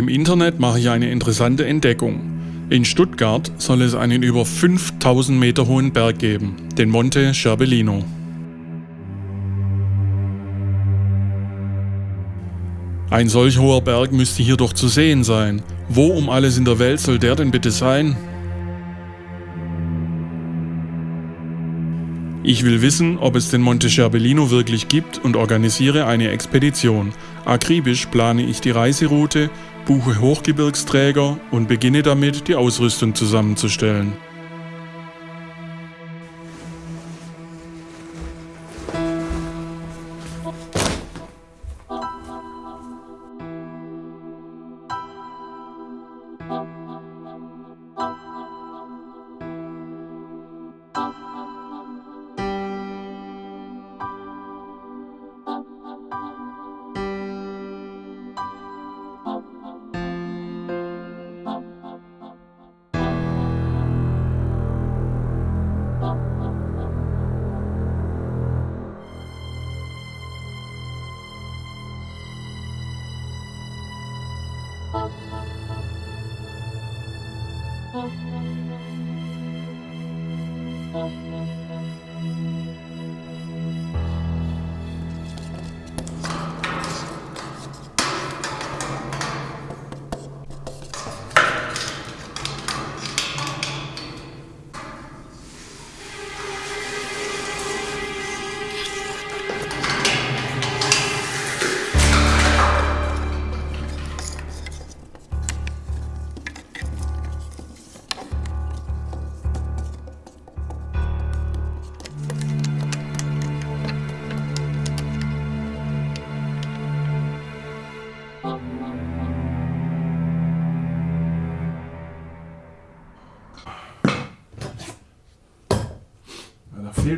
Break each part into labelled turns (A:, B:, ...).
A: Im Internet mache ich eine interessante Entdeckung. In Stuttgart soll es einen über 5000 Meter hohen Berg geben, den Monte Scherbellino. Ein solch hoher Berg müsste hier doch zu sehen sein. Wo um alles in der Welt soll der denn bitte sein? Ich will wissen, ob es den Monte Scherbellino wirklich gibt und organisiere eine Expedition. Akribisch plane ich die Reiseroute, buche Hochgebirgsträger und beginne damit, die Ausrüstung zusammenzustellen. Oh.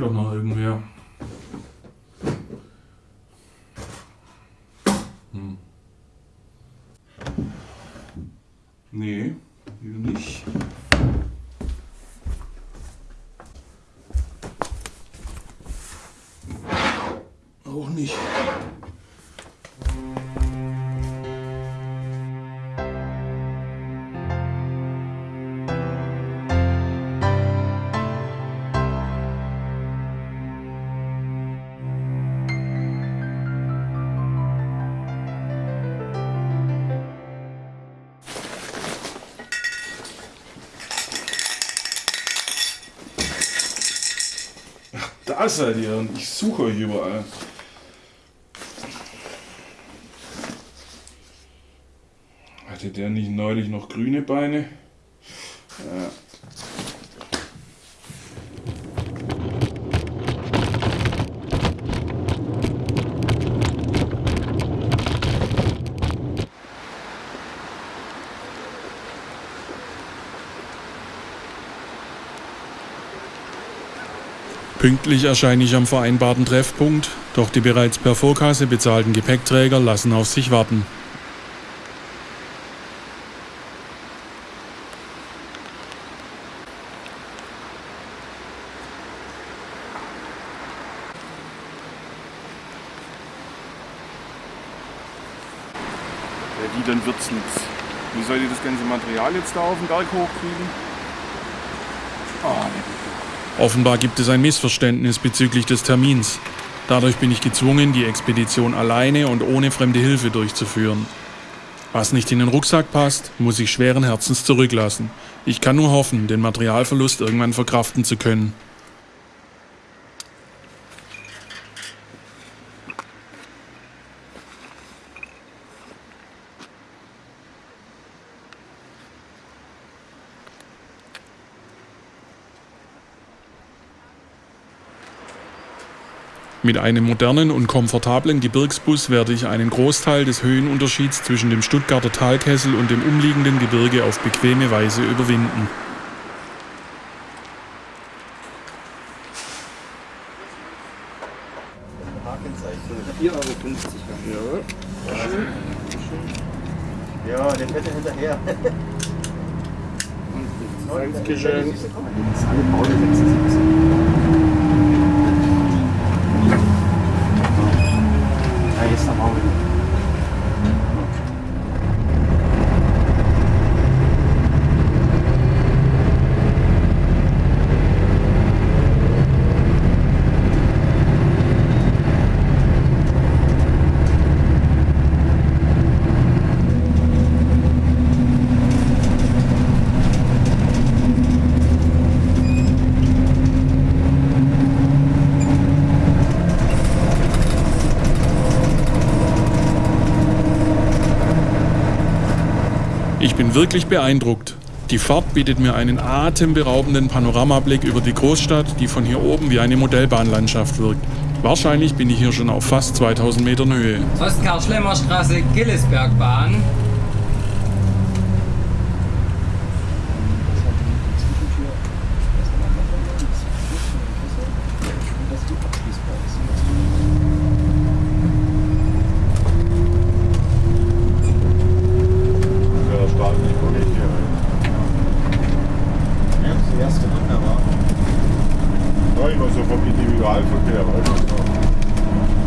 A: Fehlt doch noch irgendwer. Hm. Nee, nicht. Da seid ihr und ich suche euch überall. Hatte der nicht neulich noch grüne Beine? Ja. Pünktlich erscheine ich am vereinbarten Treffpunkt, doch die bereits per Vorkasse bezahlten Gepäckträger lassen auf sich warten.
B: Ja, die, dann wird's nichts. Wie soll ihr das ganze Material jetzt da auf den Berg hochkriegen?
A: Oh, Offenbar gibt es ein Missverständnis bezüglich des Termins. Dadurch bin ich gezwungen, die Expedition alleine und ohne fremde Hilfe durchzuführen. Was nicht in den Rucksack passt, muss ich schweren Herzens zurücklassen. Ich kann nur hoffen, den Materialverlust irgendwann verkraften zu können. Mit einem modernen und komfortablen Gebirgsbus werde ich einen Großteil des Höhenunterschieds zwischen dem Stuttgarter Talkessel und dem umliegenden Gebirge auf bequeme Weise überwinden.
C: Ja. Ja, den fährt er hinterher.
B: Dankeschön.
C: Ja, jetzt am Auge.
A: Ich bin wirklich beeindruckt. Die Fahrt bietet mir einen atemberaubenden Panoramablick über die Großstadt, die von hier oben wie eine Modellbahnlandschaft wirkt. Wahrscheinlich bin ich hier schon auf fast 2000 Metern Höhe.
D: Oskar-Schlemmer-Straße, Gillesbergbahn.
B: Ja, da starten die wirklich hier rein.
C: Ja, das erste wunderbar.
B: Ja, ich war so vom Individualverkehr, weißt du.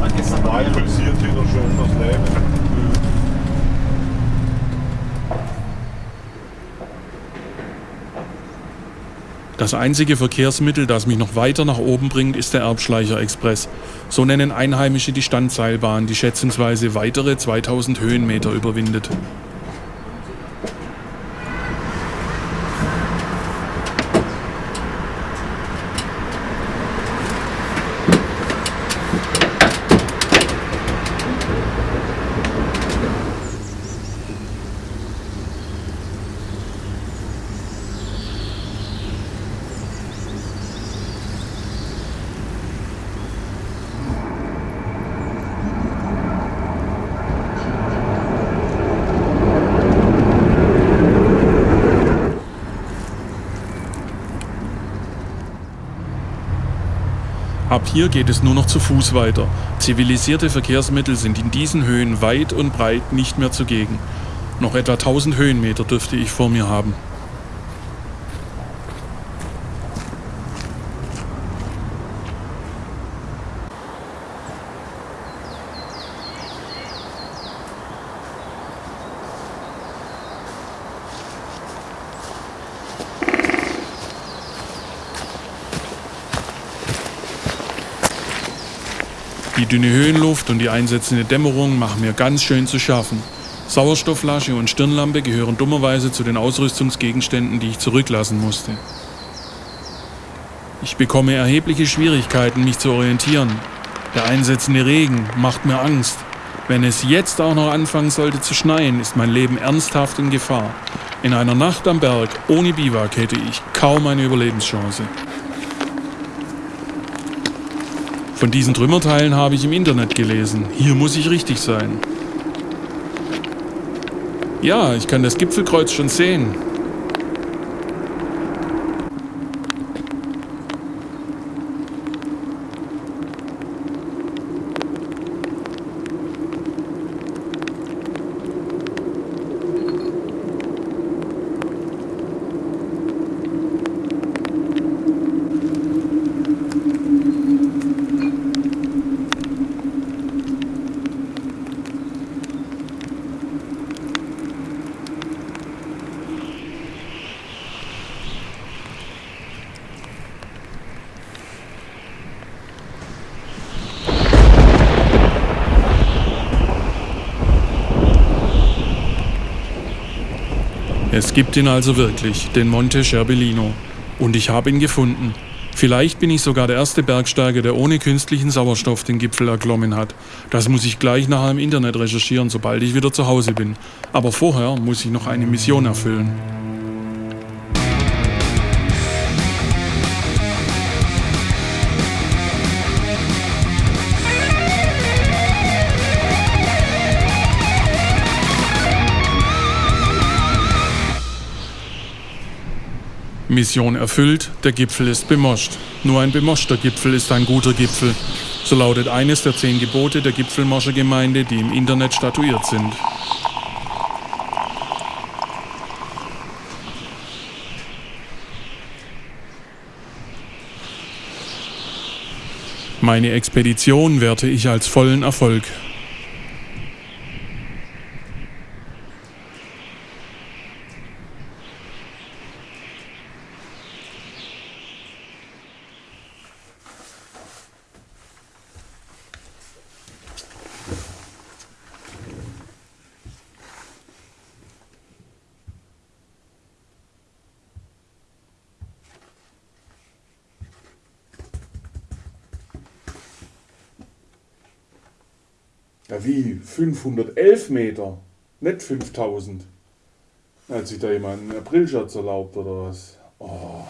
C: War gestern
B: Da
C: war ja
B: pulsiert wieder schön das Leben.
A: Das einzige Verkehrsmittel, das mich noch weiter nach oben bringt, ist der Erbschleicher Express. So nennen Einheimische die Standseilbahn, die schätzungsweise weitere 2000 Höhenmeter überwindet. Ab hier geht es nur noch zu Fuß weiter. Zivilisierte Verkehrsmittel sind in diesen Höhen weit und breit nicht mehr zugegen. Noch etwa 1000 Höhenmeter dürfte ich vor mir haben. Die dünne Höhenluft und die einsetzende Dämmerung machen mir ganz schön zu schaffen. Sauerstoffflasche und Stirnlampe gehören dummerweise zu den Ausrüstungsgegenständen, die ich zurücklassen musste. Ich bekomme erhebliche Schwierigkeiten, mich zu orientieren. Der einsetzende Regen macht mir Angst. Wenn es jetzt auch noch anfangen sollte zu schneien, ist mein Leben ernsthaft in Gefahr. In einer Nacht am Berg ohne Biwak hätte ich kaum eine Überlebenschance. Von diesen Trümmerteilen habe ich im Internet gelesen. Hier muss ich richtig sein. Ja, ich kann das Gipfelkreuz schon sehen. Es gibt ihn also wirklich, den Monte Scherbellino. Und ich habe ihn gefunden. Vielleicht bin ich sogar der erste Bergsteiger, der ohne künstlichen Sauerstoff den Gipfel erklommen hat. Das muss ich gleich nachher im Internet recherchieren, sobald ich wieder zu Hause bin. Aber vorher muss ich noch eine Mission erfüllen. Mission erfüllt, der Gipfel ist bemoscht. Nur ein bemoschter Gipfel ist ein guter Gipfel. So lautet eines der zehn Gebote der Gipfelmoschergemeinde, die im Internet statuiert sind. Meine Expedition werte ich als vollen Erfolg.
B: Ja, wie? 511 Meter, nicht 5000.
A: Hat sich da jemand einen Aprilscherz erlaubt oder was? Oh.